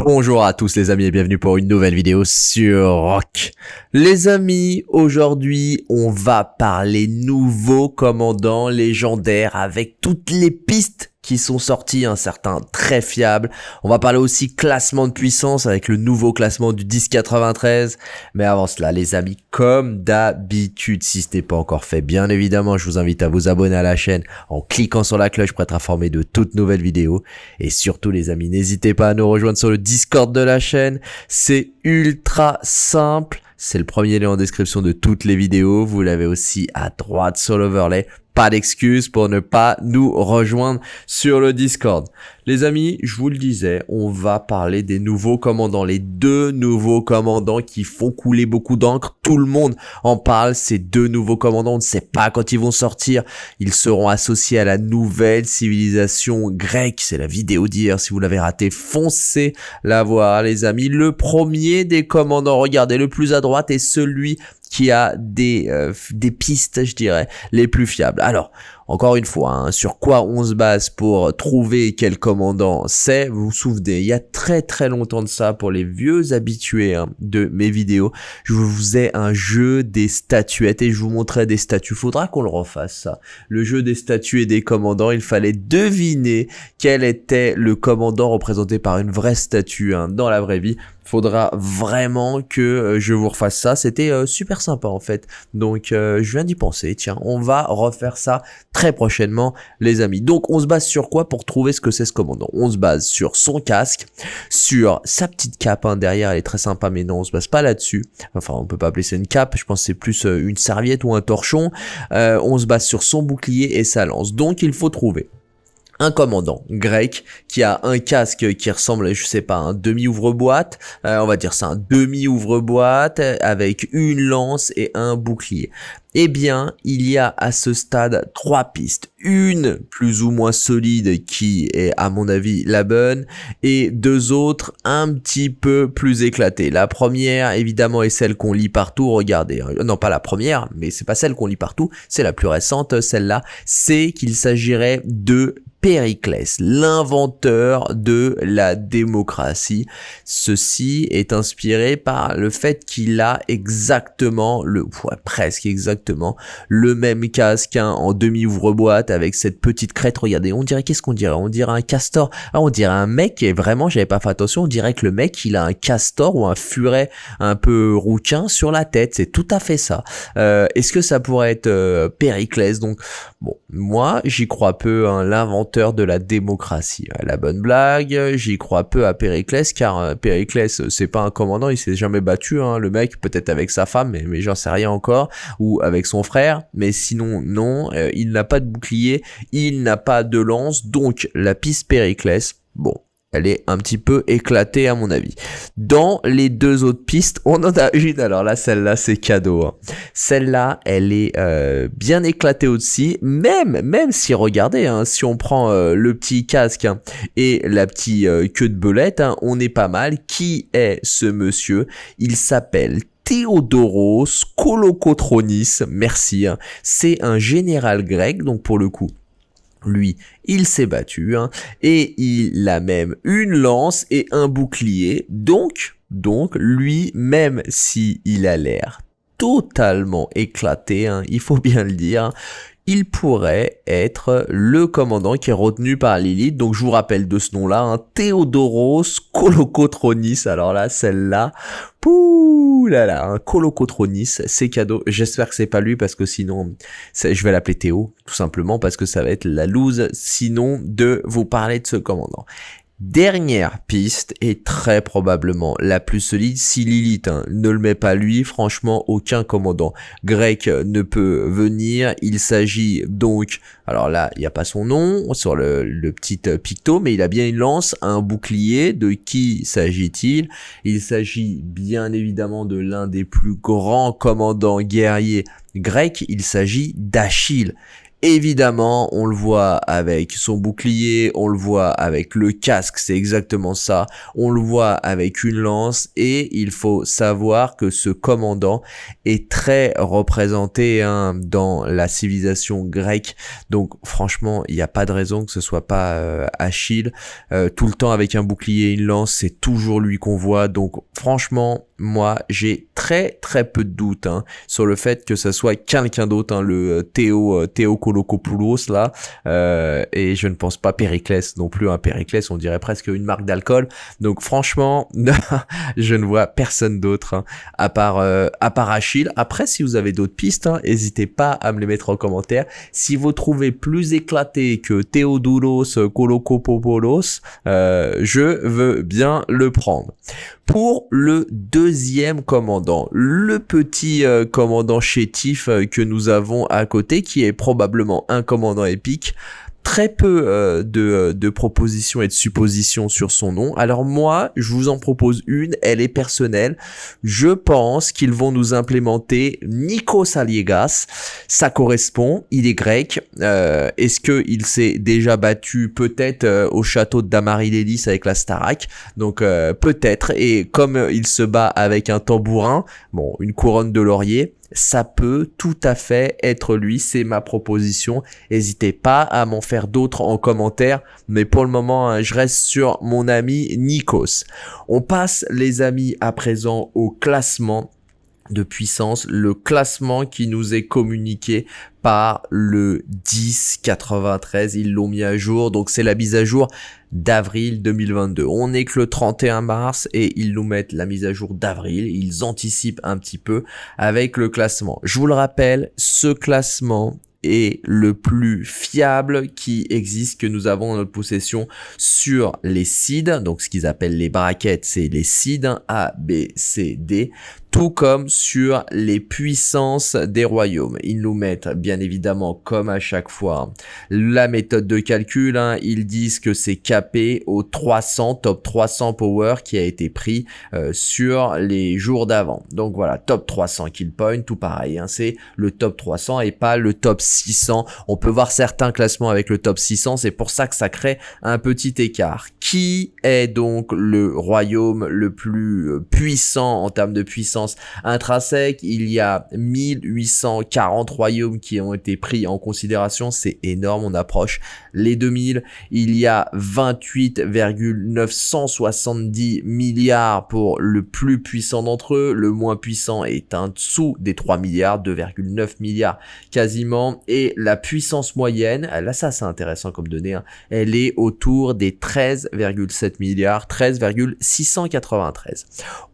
Bonjour à tous les amis et bienvenue pour une nouvelle vidéo sur Rock. Les amis, aujourd'hui on va parler nouveau commandant légendaire avec toutes les pistes qui sont sortis, un certain très fiable. On va parler aussi classement de puissance avec le nouveau classement du 1093. Mais avant cela, les amis, comme d'habitude, si ce n'est pas encore fait, bien évidemment, je vous invite à vous abonner à la chaîne en cliquant sur la cloche pour être informé de toutes nouvelles vidéos. Et surtout, les amis, n'hésitez pas à nous rejoindre sur le Discord de la chaîne. C'est ultra simple. C'est le premier lien en description de toutes les vidéos. Vous l'avez aussi à droite sur l'overlay pas d'excuse pour ne pas nous rejoindre sur le Discord. Les amis, je vous le disais, on va parler des nouveaux commandants, les deux nouveaux commandants qui font couler beaucoup d'encre. Tout le monde en parle, ces deux nouveaux commandants, on ne sait pas quand ils vont sortir. Ils seront associés à la nouvelle civilisation grecque. C'est la vidéo d'hier, si vous l'avez raté, foncez la voir les amis. Le premier des commandants, regardez, le plus à droite est celui qui a des, euh, des pistes, je dirais, les plus fiables. Alors, encore une fois, hein, sur quoi on se base pour trouver quel commandant c'est, vous vous souvenez, il y a très très longtemps de ça, pour les vieux habitués hein, de mes vidéos, je vous faisais un jeu des statuettes et je vous montrais des statues. Faudra qu'on le refasse ça. Le jeu des statues et des commandants, il fallait deviner quel était le commandant représenté par une vraie statue hein, dans la vraie vie faudra vraiment que euh, je vous refasse ça. C'était euh, super sympa en fait. Donc euh, je viens d'y penser. Tiens, on va refaire ça très prochainement les amis. Donc on se base sur quoi pour trouver ce que c'est ce commandant? On se base sur son casque, sur sa petite cape hein, derrière, elle est très sympa mais non on se base pas là-dessus. Enfin on peut pas appeler ça une cape, je pense c'est plus une serviette ou un torchon. on se base sur son bouclier et sa lance. Donc il faut trouver un commandant grec qui a un casque qui ressemble, je sais pas, un demi-ouvre-boîte, euh, on va dire ça, un demi-ouvre-boîte avec une lance et un bouclier. Eh bien, il y a à ce stade trois pistes. Une plus ou moins solide qui est à mon avis la bonne et deux autres un petit peu plus éclatées. La première évidemment est celle qu'on lit partout. Regardez, hein. non pas la première, mais c'est pas celle qu'on lit partout, c'est la plus récente, celle-là. C'est qu'il s'agirait de Périclès, l'inventeur de la démocratie. Ceci est inspiré par le fait qu'il a exactement le, presque exactement le même casque hein, en demi ouvre-boîte avec cette petite crête. Regardez, on dirait qu'est-ce qu'on dirait? On dirait un castor. Ah, on dirait un mec et vraiment, j'avais pas fait attention. On dirait que le mec, il a un castor ou un furet un peu rouquin sur la tête. C'est tout à fait ça. Euh, est-ce que ça pourrait être euh, Périclès? Donc, bon, moi, j'y crois peu. Hein, l'inventeur de la démocratie. La bonne blague, j'y crois peu à Périclès, car euh, Périclès, c'est pas un commandant, il s'est jamais battu, hein, le mec, peut-être avec sa femme, mais, mais j'en sais rien encore, ou avec son frère, mais sinon, non, euh, il n'a pas de bouclier, il n'a pas de lance, donc la piste Périclès, bon, elle est un petit peu éclatée à mon avis. Dans les deux autres pistes, on en a une, alors là, celle-là, c'est cadeau. Hein. Celle-là, elle est euh, bien éclatée aussi, même, même si, regardez, hein, si on prend euh, le petit casque hein, et la petite euh, queue de belette, on est pas mal. Qui est ce monsieur? Il s'appelle Théodoros Kolokotronis, merci. C'est un général grec, donc pour le coup, lui, il s'est battu, hein, et il a même une lance et un bouclier. Donc, donc, lui, même si il a l'air totalement éclaté, hein, il faut bien le dire, il pourrait être le commandant qui est retenu par Lilith. Donc je vous rappelle de ce nom-là, hein, Théodoros Kolokotronis. Alors là, celle-là, pouh là là, un Kolokotronis, c'est cadeau. J'espère que c'est pas lui parce que sinon, je vais l'appeler Théo, tout simplement parce que ça va être la loose sinon de vous parler de ce commandant. Dernière piste est très probablement la plus solide si Lilith hein, ne le met pas lui, franchement aucun commandant grec ne peut venir. Il s'agit donc, alors là il n'y a pas son nom sur le, le, petit picto, mais il a bien une lance, un bouclier. De qui s'agit-il? Il s'agit bien évidemment de l'un des plus grands commandants guerriers grecs, il s'agit d'Achille. Évidemment, on le voit avec son bouclier, on le voit avec le casque, c'est exactement ça. On le voit avec une lance et il faut savoir que ce commandant est très représenté hein, dans la civilisation grecque. Donc franchement, il n'y a pas de raison que ce soit pas euh, Achille. Euh, tout le temps avec un bouclier et une lance, c'est toujours lui qu'on voit. Donc franchement, moi, j'ai très très peu de doutes hein, sur le fait que ce soit quelqu'un d'autre, hein, le euh, Théo, euh, Théo Kolokopoulos là, euh, et je ne pense pas Périclès non plus, hein, Périclès on dirait presque une marque d'alcool, donc franchement, je ne vois personne d'autre hein, à part à part Achille. Après, si vous avez d'autres pistes, n'hésitez pas à me les mettre en commentaire. Si vous trouvez plus éclaté que Théodoulos Kolokopoulos, je veux bien le prendre. Pour le deuxième commandant, le petit euh, commandant chétif euh, que nous avons à côté, qui est probablement un commandant épique, très peu euh, de, euh, de, propositions et de suppositions sur son nom. Alors moi, je vous en propose une, elle est personnelle. Je pense qu'ils vont nous implémenter Nikos Aliegas. Ça correspond, il est grec. Euh, Est-ce qu'il s'est déjà battu peut-être au château de Damarilélis avec la Starak Donc peut-être. Et comme il se bat avec un tambourin, bon, une couronne de laurier, ça peut tout à fait être lui, c'est ma proposition. N'hésitez pas à m'en faire d'autres en commentaire, mais pour le moment, hein, je reste sur mon ami Nikos. On passe les amis à présent au classement de puissance, le classement qui nous est communiqué par le 1093, ils l'ont mis à jour, donc c'est la mise à jour d'avril 2022. On est que le 31 mars et ils nous mettent la mise à jour d'avril, ils anticipent un petit peu avec le classement. Je vous le rappelle, ce classement est le plus fiable qui existe que nous avons en notre possession sur les seeds, donc ce qu'ils appellent les brackets, c'est les seeds A, B, C, D tout comme sur les puissances des royaumes. Ils nous mettent bien évidemment comme à chaque fois la méthode de calcul. Hein. Ils disent que c'est capé au 300, top 300 power qui a été pris euh, sur les jours d'avant. Donc voilà, top 300 kill point, tout pareil. Hein. C'est le top 300 et pas le top 600. On peut voir certains classements avec le top 600. C'est pour ça que ça crée un petit écart. Qui est donc le royaume le plus puissant en termes de puissance intrinsèque. Il y a 1840 royaumes qui ont été pris en considération. C'est énorme, on approche les 2000. Il y a 28,970 milliards pour le plus puissant d'entre eux. Le moins puissant est un dessous des 3 milliards, 2,9 milliards quasiment. Et la puissance moyenne, là ça c'est intéressant comme donnée, hein, elle est autour des 13,7 milliards, 13,693.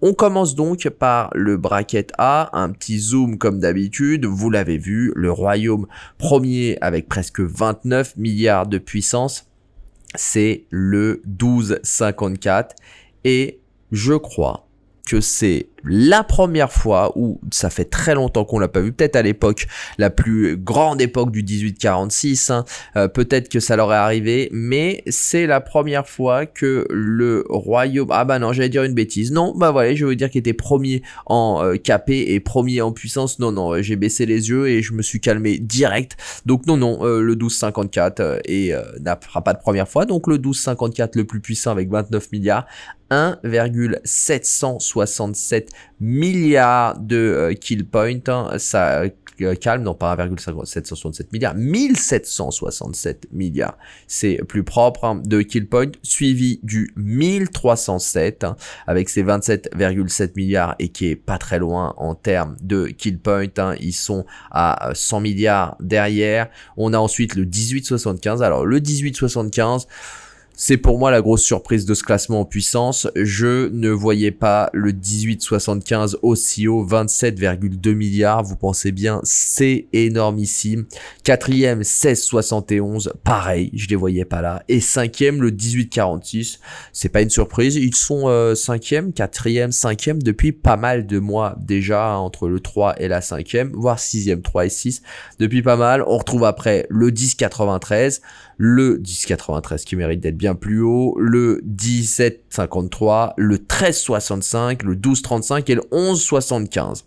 On commence donc par le bracket A, un petit zoom comme d'habitude, vous l'avez vu, le royaume premier avec presque 29 milliards de puissance, c'est le 1254 et je crois que c'est la première fois où ça fait très longtemps qu'on l'a pas vu, peut-être à l'époque, la plus grande époque du 1846, hein, euh, peut-être que ça leur est arrivé, mais c'est la première fois que le royaume, ah bah non, j'allais dire une bêtise, non, bah voilà, je veux dire qu'il était premier en euh, capé et premier en puissance, non, non, j'ai baissé les yeux et je me suis calmé direct, donc non, non, euh, le 1254 et n'aura pas de première fois, donc le 1254 le plus puissant avec 29 milliards, 1,767 milliards de euh, kill points. Hein. ça euh, calme, non pas 1,767 milliards, 1767 milliards. C'est plus propre hein, de kill point, suivi du 1307 hein, avec ses 27,7 milliards et qui est pas très loin en termes de kill point. ils sont à 100 milliards derrière. On a ensuite le 1875. Alors le 1875 c'est pour moi la grosse surprise de ce classement en puissance. Je ne voyais pas le 1875 aussi haut, 27,2 milliards. Vous pensez bien, c'est énormissime. Quatrième, 1671, pareil, je les voyais pas là. Et cinquième, le 1846. C'est pas une surprise. Ils sont euh, cinquième, quatrième, cinquième depuis pas mal de mois déjà entre le 3 et la cinquième, voire sixième, 3 et 6 depuis pas mal. On retrouve après le 1093 le 1093 qui mérite d'être bien plus haut, le 1753, le 1365, le 1235 et le 1175.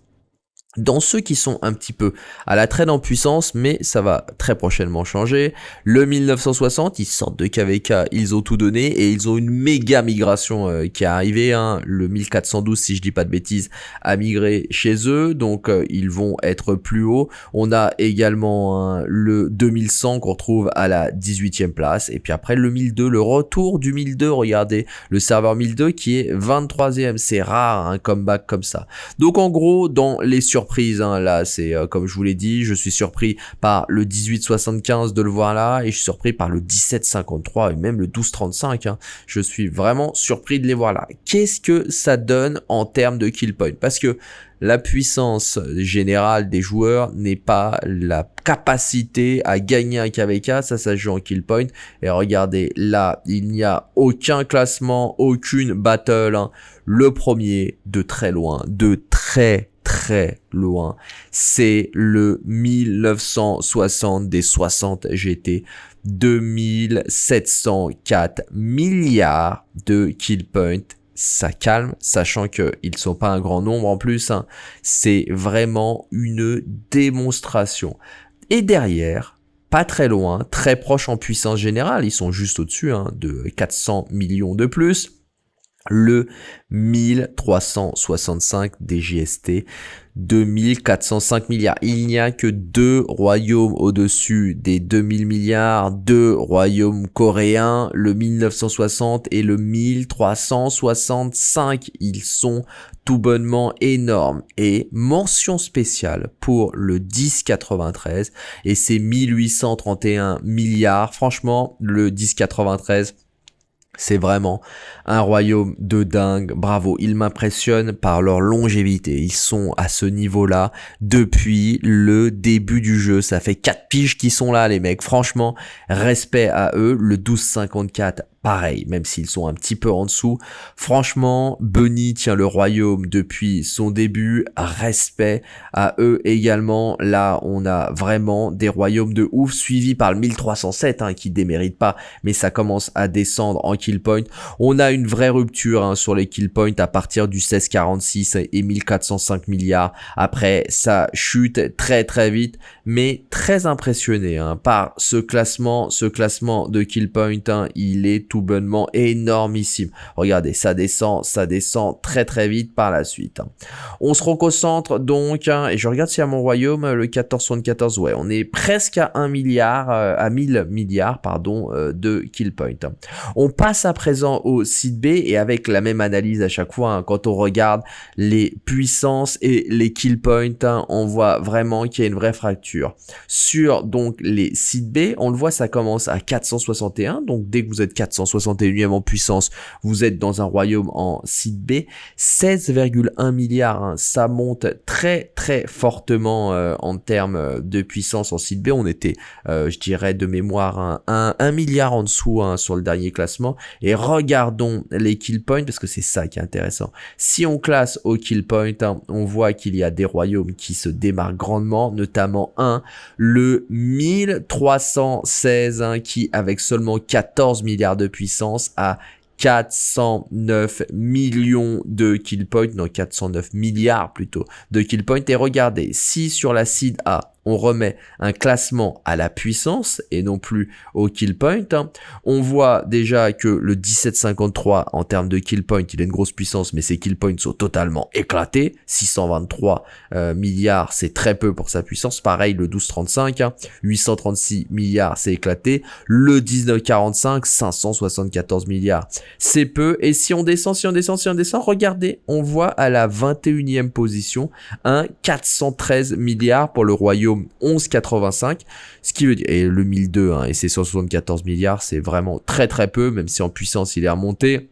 Dans ceux qui sont un petit peu à la traîne en puissance, mais ça va très prochainement changer. Le 1960, ils sortent de KVK, ils ont tout donné et ils ont une méga migration euh, qui est arrivée. Hein. Le 1412, si je dis pas de bêtises, a migré chez eux, donc euh, ils vont être plus haut. On a également hein, le 2100 qu'on retrouve à la 18e place. Et puis après le 1002, le retour du 1002, regardez, le serveur 1002 qui est 23e. C'est rare un comeback comme ça. Donc en gros, dans les surprises, Hein, là, c'est euh, comme je vous l'ai dit, je suis surpris par le 1875 de le voir là et je suis surpris par le 1753 et même le 1235. Hein. Je suis vraiment surpris de les voir là. Qu'est-ce que ça donne en termes de kill point? Parce que la puissance générale des joueurs n'est pas la capacité à gagner un KVK, ça ça joue en kill point. Et regardez, là, il n'y a aucun classement, aucune battle. Hein. Le premier de très loin, de très très loin. C'est le 1960 des 60 GT. 2704 milliards de kill points ça calme, sachant qu'ils ne sont pas un grand nombre en plus. Hein. C'est vraiment une démonstration. Et derrière, pas très loin, très proche en puissance générale, ils sont juste au-dessus hein, de 400 millions de plus le 1365 DGST, 2405 milliards. Il n'y a que deux royaumes au-dessus des 2000 milliards, deux royaumes coréens, le 1960 et le 1365. Ils sont tout bonnement énormes. Et mention spéciale pour le 1093 et ses 1831 milliards. Franchement, le 1093 c'est vraiment un royaume de dingue. Bravo, ils m'impressionnent par leur longévité. Ils sont à ce niveau-là depuis le début du jeu. Ça fait 4 piges qui sont là, les mecs. Franchement, respect à eux. Le 1254 pareil, même s'ils sont un petit peu en dessous. Franchement, Bunny tient le royaume depuis son début. Respect à eux également. Là, on a vraiment des royaumes de ouf, suivis par le 1307, hein, qui démérite pas, mais ça commence à descendre en kill point. On a une vraie rupture hein, sur les kill points à partir du 1646 et 1405 milliards. Après, ça chute très très vite, mais très impressionné hein, par ce classement, ce classement de kill point. il est tout bonnement énormissime. Regardez, ça descend, ça descend très très vite par la suite. On se reconcentre donc, hein, et je regarde si à mon royaume, le 1474, ouais, on est presque à 1 milliard, euh, à 1000 milliards, pardon, euh, de kill point. On passe à présent au site B, et avec la même analyse à chaque fois, hein, quand on regarde les puissances et les kill points, hein, on voit vraiment qu'il y a une vraie fracture. Sur donc les sites B, on le voit, ça commence à 461, donc dès que vous êtes 400 61e en puissance, vous êtes dans un royaume en site B, 16,1 milliards, hein. ça monte très très fortement euh, en termes de puissance en site B, on était, euh, je dirais de mémoire, un, 1, milliard en dessous hein, sur le dernier classement, et regardons les kill points, parce que c'est ça qui est intéressant. Si on classe au kill point, hein, on voit qu'il y a des royaumes qui se démarquent grandement, notamment un, le 1316, qui avec seulement 14 milliards de puissance à 409 millions de kill points, non 409 milliards plutôt de kill points. Et regardez, si sur la seed A, on remet un classement à la puissance et non plus au kill point, hein, on voit déjà que le 1753 en termes de kill point, il a une grosse puissance, mais ses kill points sont totalement éclatés. 623 euh, milliards, c'est très peu pour sa puissance. Pareil, le 1235, 836 hein, milliards, c'est éclaté. Le 1945, 574 milliards, c'est peu. Et si on descend, si on descend, si on descend, regardez, on voit à la 21e position un 413 milliards pour le royaume 11,85, ce qui veut dire, et le 1002 hein, et ses 174 milliards, c'est vraiment très très peu, même si en puissance il est remonté.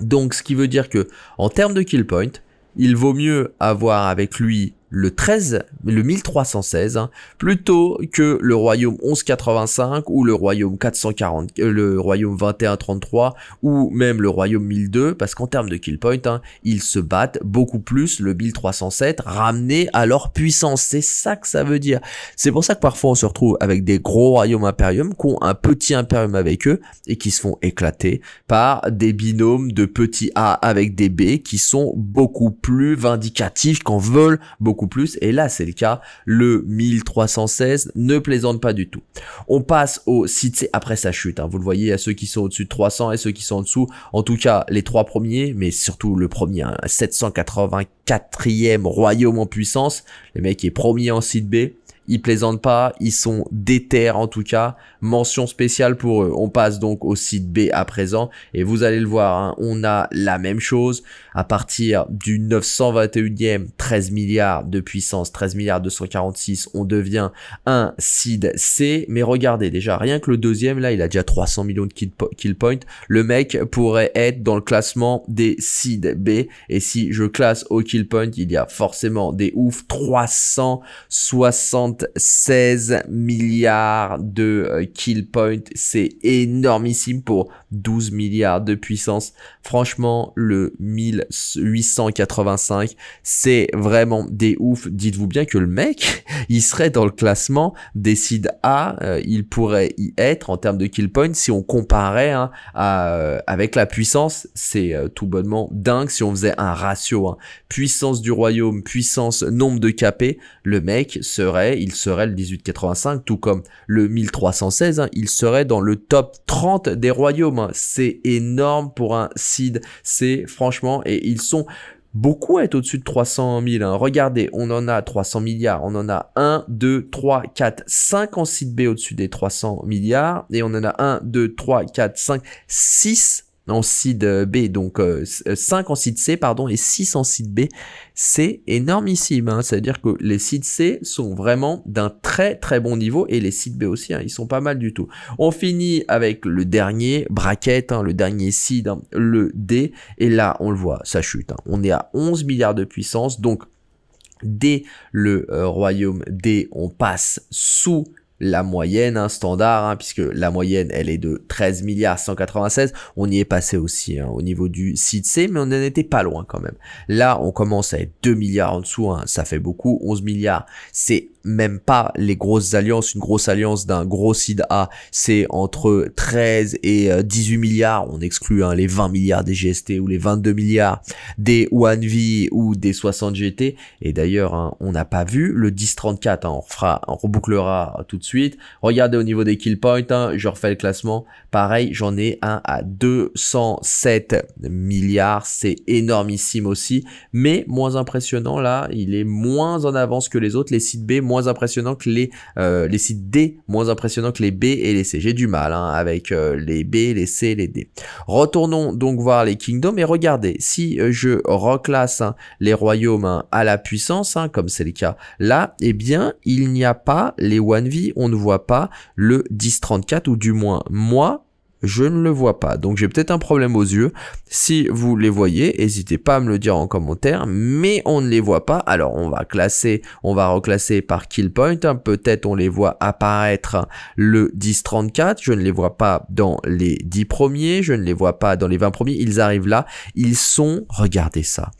Donc ce qui veut dire que en termes de kill point, il vaut mieux avoir avec lui le 13, le 1316, hein, plutôt que le royaume 1185 ou le royaume 440, euh, le royaume 2133 ou même le royaume 1002, parce qu'en termes de kill point, hein, ils se battent beaucoup plus le 1307 ramené à leur puissance. C'est ça que ça veut dire. C'est pour ça que parfois on se retrouve avec des gros royaumes impérium qui ont un petit impérium avec eux et qui se font éclater par des binômes de petits A avec des B qui sont beaucoup plus vindicatifs, qu'en veulent beaucoup plus. Et là, c'est le cas. Le 1316 ne plaisante pas du tout. On passe au site C. Après, ça chute. Hein. Vous le voyez, à ceux qui sont au-dessus de 300 et ceux qui sont en dessous. En tout cas, les trois premiers, mais surtout le premier, 784e hein, royaume en puissance. Le mec est premier en site B ils plaisantent pas, ils sont déter en tout cas. Mention spéciale pour eux. On passe donc au site B à présent et vous allez le voir, hein, on a la même chose à partir du 921e 13 milliards de puissance, 13 milliards 246, on devient un seed C. Mais regardez déjà, rien que le deuxième là, il a déjà 300 millions de kill, points. Le mec pourrait être dans le classement des seed B et si je classe au kill point, il y a forcément des ouf 360 16 milliards de euh, kill points. C'est énormissime pour 12 milliards de puissance. Franchement, le 1885, c'est vraiment des ouf. Dites-vous bien que le mec, il serait dans le classement des seed A. Euh, il pourrait y être en termes de kill points si on comparait hein, euh, avec la puissance. C'est tout bonnement dingue si on faisait un ratio. Hein. Puissance du royaume, puissance nombre de KP. Le mec serait il serait le 1885, tout comme le 1316, hein, il serait dans le top 30 des royaumes. Hein. C'est énorme pour un seed, c'est franchement, et ils sont beaucoup à être au-dessus de 300 000. Hein. Regardez, on en a 300 milliards, on en a 1, 2, 3, 4, 5 en site B au-dessus des 300 milliards, et on en a 1, 2, 3, 4, 5, 6 en seed B, donc 5 euh, en seed C, pardon, et 6 en seed B, c'est énormissime. Hein. C'est-à-dire que les seed C sont vraiment d'un très très bon niveau, et les seed B aussi, hein, ils sont pas mal du tout. On finit avec le dernier bracket, hein, le dernier seed, hein, le D, et là, on le voit, ça chute. Hein. On est à 11 milliards de puissance, donc dès le euh, royaume D, on passe sous la moyenne hein, standard, hein, puisque la moyenne elle est de 13 milliards 196. On y est passé aussi hein, au niveau du site C, mais on n'en était pas loin quand même. Là, on commence à être 2 milliards en dessous, ça fait beaucoup. 11 milliards, c'est même pas les grosses alliances. Une grosse alliance d'un gros seed A, c'est entre 13 et 18 euh, milliards. On exclut hein, les 20 milliards des GST ou les 22 milliards des One V ou des 60 GT. Et d'ailleurs, hein, on n'a pas vu le 1034. Hein, on, fera, on rebouclera tout de suite. Regardez au niveau des kill points. je refais le classement. Pareil, j'en ai un à 207 milliards. C'est énormissime aussi. Mais moins impressionnant là, il est moins en avance que les autres. Les sites B, moins impressionnant que les, euh, les sites D, moins impressionnant que les B et les C. J'ai du mal hein, avec euh, les B, les C, les D. Retournons donc voir les kingdoms et regardez, si euh, je reclasse hein, les royaumes hein, à la puissance, comme c'est le cas là, eh bien, il n'y a pas les 1V, on ne voit pas le 1034 ou du moins moi, je ne le vois pas. Donc j'ai peut-être un problème aux yeux. Si vous les voyez, n'hésitez pas à me le dire en commentaire, mais on ne les voit pas. Alors on va classer, on va reclasser par kill point. Peut-être on les voit apparaître le 10-34. Je ne les vois pas dans les 10 premiers, je ne les vois pas dans les 20 premiers. Ils arrivent là. Ils sont, regardez ça,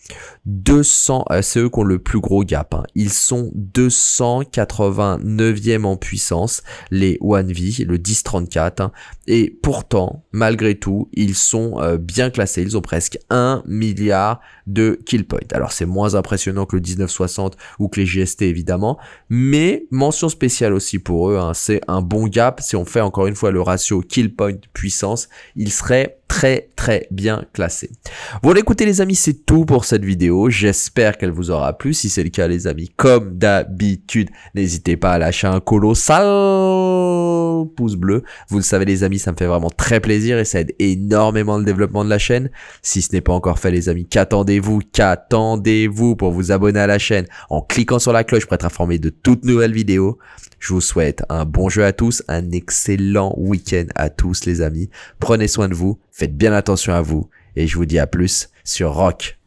200, euh, c'est eux qui ont le plus gros gap. Hein. Ils sont 289e en puissance, les 1V, le 10-34. Hein. Et pourtant, malgré tout, ils sont euh, bien classés. Ils ont presque 1 milliard de kill points. Alors c'est moins impressionnant que le 1960 ou que les GST évidemment, mais mention spéciale aussi pour eux, hein. c'est un bon gap. Si on fait encore une fois le ratio kill point puissance, ils seraient très très bien classé. Bon écoutez les amis, c'est tout pour cette vidéo. J'espère qu'elle vous aura plu. Si c'est le cas les amis, comme d'habitude, n'hésitez pas à lâcher un colossal pouce bleu. Vous le savez les amis, ça me fait vraiment très plaisir et ça aide énormément le développement de la chaîne. Si ce n'est pas encore fait les amis, qu'attendez-vous? Qu'attendez-vous pour vous abonner à la chaîne? En cliquant sur la cloche pour être informé de toutes nouvelles vidéos Je vous souhaite un bon jeu à tous, un excellent week-end à tous les amis. Prenez soin de vous, faites bien attention à vous et je vous dis à plus sur Rock.